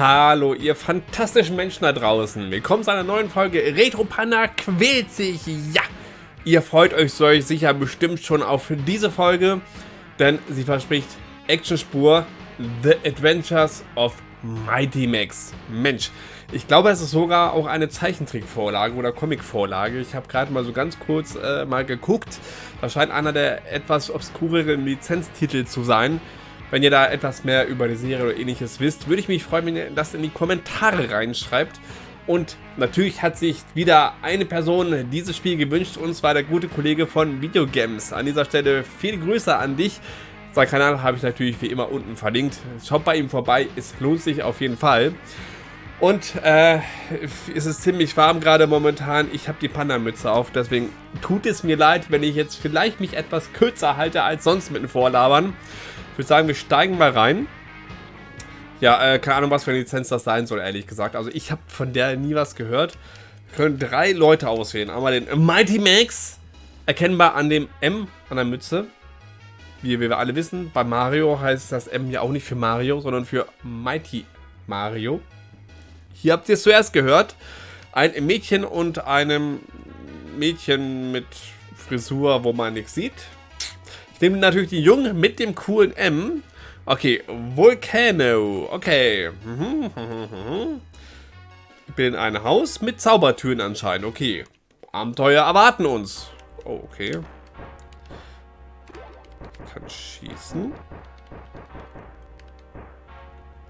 Hallo, ihr fantastischen Menschen da draußen. Willkommen zu einer neuen Folge Retro Panda quält sich. Ja, ihr freut euch solch sicher bestimmt schon auf diese Folge, denn sie verspricht Actionspur The Adventures of Mighty Max. Mensch, ich glaube, es ist sogar auch eine Zeichentrickvorlage oder Comicvorlage. Ich habe gerade mal so ganz kurz äh, mal geguckt. Das scheint einer der etwas obskureren Lizenztitel zu sein. Wenn ihr da etwas mehr über die Serie oder ähnliches wisst, würde ich mich freuen, wenn ihr das in die Kommentare reinschreibt. Und natürlich hat sich wieder eine Person dieses Spiel gewünscht, und zwar der gute Kollege von Videogames. An dieser Stelle viele Grüße an dich. Sein Kanal habe ich natürlich wie immer unten verlinkt. Schaut bei ihm vorbei, es lohnt sich auf jeden Fall. Und äh, es ist ziemlich warm gerade momentan. Ich habe die Panda-Mütze auf, deswegen tut es mir leid, wenn ich jetzt vielleicht mich etwas kürzer halte als sonst mit den Vorlabern. Ich würde sagen, wir steigen mal rein. Ja, äh, keine Ahnung, was für eine Lizenz das sein soll, ehrlich gesagt. Also ich habe von der nie was gehört. Wir können drei Leute auswählen. Einmal den Mighty Max, erkennbar an dem M an der Mütze. Wie, wie wir alle wissen, bei Mario heißt das M ja auch nicht für Mario, sondern für Mighty Mario. Hier habt ihr es zuerst gehört. Ein Mädchen und einem Mädchen mit Frisur, wo man nichts sieht. Ich nehme natürlich die Jungen mit dem coolen M. Okay, Volcano. Okay. Ich bin in einem Haus mit Zaubertüren anscheinend. Okay. Abenteuer erwarten uns. Oh, okay. Ich kann schießen.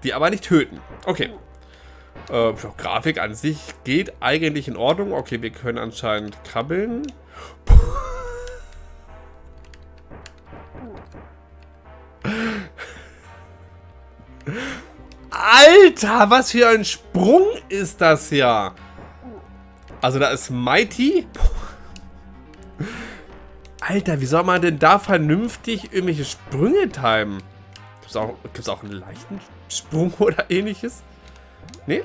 Die aber nicht töten. Okay. Äh, Grafik an sich geht eigentlich in Ordnung. Okay, wir können anscheinend krabbeln. Alter, was für ein Sprung ist das ja. Also da ist Mighty. Alter, wie soll man denn da vernünftig irgendwelche Sprünge timen? Gibt es auch, auch einen leichten Sprung oder ähnliches? Nee?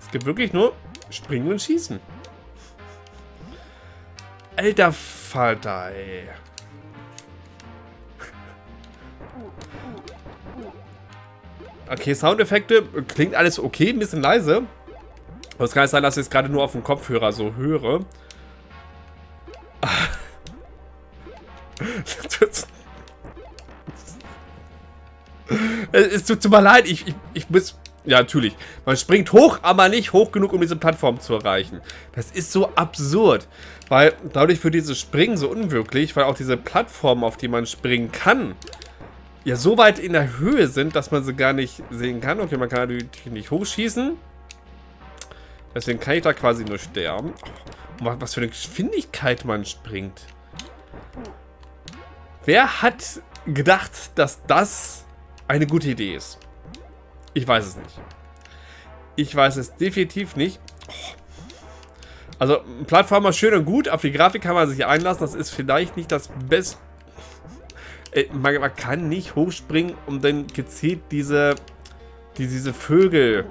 Es gibt wirklich nur Springen und Schießen. Alter Vater, ey. Okay, Soundeffekte, klingt alles okay, ein bisschen leise. Aber es kann sein, dass ich es gerade nur auf dem Kopfhörer so höre. es tut mir leid, ich, ich, ich muss... Ja, natürlich. Man springt hoch, aber nicht hoch genug, um diese Plattform zu erreichen. Das ist so absurd. Weil dadurch wird dieses Springen so unwirklich, weil auch diese Plattform, auf die man springen kann, ja so weit in der Höhe sind, dass man sie gar nicht sehen kann. Okay, man kann natürlich nicht hochschießen. Deswegen kann ich da quasi nur sterben. Oh, was für eine Geschwindigkeit man springt. Wer hat gedacht, dass das eine gute Idee ist? Ich weiß es nicht. Ich weiß es definitiv nicht. Oh. Also, Plattformer schön und gut. Auf die Grafik kann man sich einlassen. Das ist vielleicht nicht das beste äh, man, man, kann nicht hochspringen, um dann gezielt diese, die, diese Vögel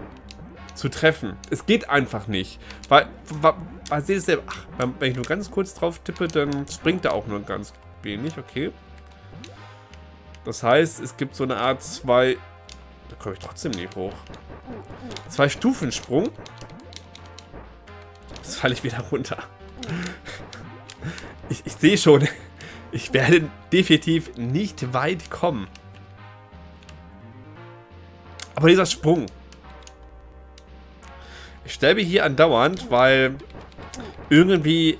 zu treffen. Es geht einfach nicht. Weil, weil, weil seht ihr ach, wenn ich nur ganz kurz drauf tippe, dann springt er auch nur ganz wenig, okay. Das heißt, es gibt so eine Art zwei, da komme ich trotzdem nicht hoch. Zwei Stufensprung. Jetzt falle ich wieder runter. Ich, ich sehe schon, ich werde definitiv nicht weit kommen. Aber dieser Sprung. Ich sterbe hier andauernd, weil irgendwie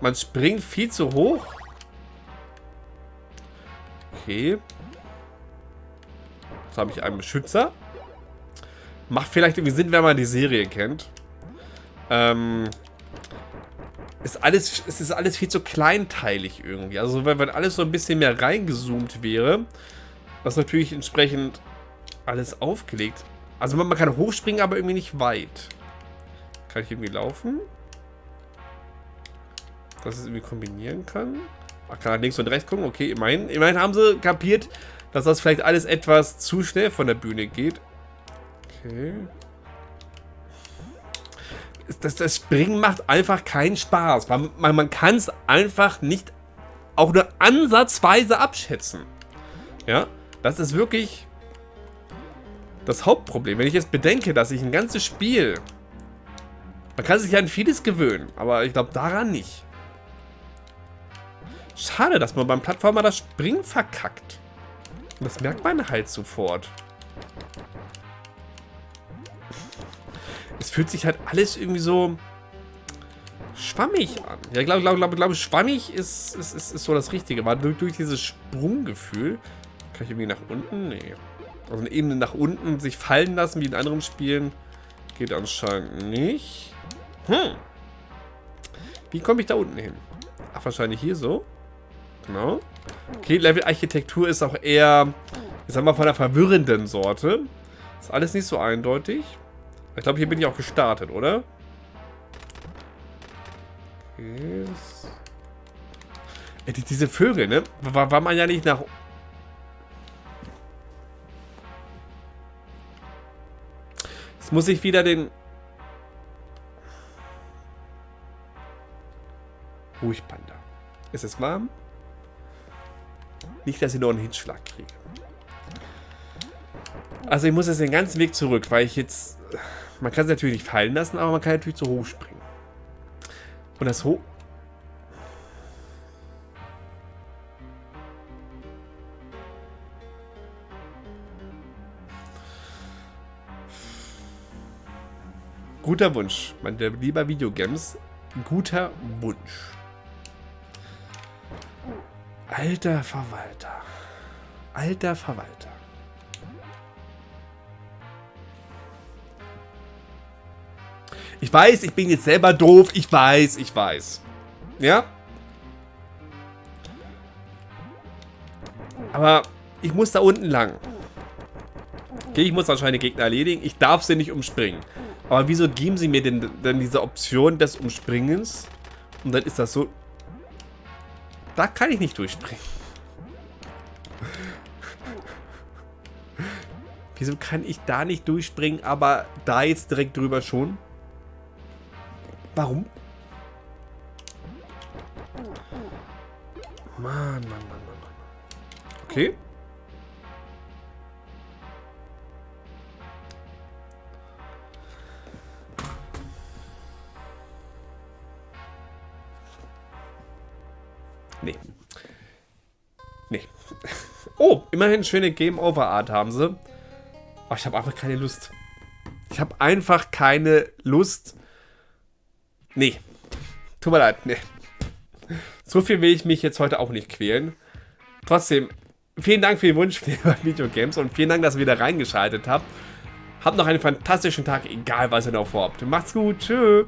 man springt viel zu hoch. Okay. Jetzt habe ich einen Beschützer. Macht vielleicht irgendwie Sinn, wenn man die Serie kennt. Ähm, ist alles, es ist alles viel zu kleinteilig irgendwie. Also wenn, wenn alles so ein bisschen mehr reingezoomt wäre, was natürlich entsprechend alles aufgelegt. Also man, man kann hochspringen, aber irgendwie nicht weit. Kann ich irgendwie laufen? Dass es irgendwie kombinieren kann? Ach, kann links und rechts gucken? Okay, immerhin, immerhin haben sie kapiert, dass das vielleicht alles etwas zu schnell von der Bühne geht. Okay das, das Springen macht einfach keinen Spaß. Man, man, man kann es einfach nicht auch nur ansatzweise abschätzen. Ja, das ist wirklich... das Hauptproblem. Wenn ich jetzt bedenke, dass ich ein ganzes Spiel... Man kann sich ja an vieles gewöhnen, aber ich glaube daran nicht. Schade, dass man beim Plattformer das Springen verkackt. Das merkt man halt sofort. Es fühlt sich halt alles irgendwie so schwammig an. Ja, ich glaube, glaube, glaube, glaube, schwammig ist, ist, ist, ist so das Richtige. War durch, durch dieses Sprunggefühl. Kann ich irgendwie nach unten? Nee. Also eine Ebene nach unten sich fallen lassen, wie in anderen Spielen. Geht anscheinend nicht. Hm. Wie komme ich da unten hin? Ach, wahrscheinlich hier so. Genau. Okay, Level-Architektur ist auch eher, ich sag mal, von der verwirrenden Sorte. Ist alles nicht so eindeutig. Ich glaube, hier bin ich auch gestartet, oder? Okay. Äh, diese Vögel, ne? War, war man ja nicht nach... Jetzt muss ich wieder den... Ruhig, Panda. Ist es warm? Nicht, dass ich noch einen Hitschlag kriege. Also ich muss jetzt den ganzen Weg zurück, weil ich jetzt... Man kann es natürlich nicht fallen lassen, aber man kann natürlich zu hoch springen. Und das hoch... Guter Wunsch, mein lieber Videogames. Guter Wunsch. Alter Verwalter. Alter Verwalter. Ich weiß, ich bin jetzt selber doof. Ich weiß, ich weiß. Ja? Aber ich muss da unten lang. Okay, ich muss wahrscheinlich Gegner erledigen. Ich darf sie nicht umspringen. Aber wieso geben sie mir denn, denn diese Option des Umspringens? Und dann ist das so da kann ich nicht durchspringen. Wieso kann ich da nicht durchspringen, aber da jetzt direkt drüber schon? Warum? Mann, Mann, Mann, Mann. Okay. Nee. Nee. Oh, immerhin schöne Game Over Art haben sie. Aber ich habe einfach keine Lust. Ich habe einfach keine Lust. Nee. Tut mir leid, nee. So viel will ich mich jetzt heute auch nicht quälen. Trotzdem, vielen Dank für den Wunsch für Videogames und vielen Dank, dass ihr wieder reingeschaltet habt. Habt noch einen fantastischen Tag, egal was ihr noch vorhabt. Macht's gut, tschüss.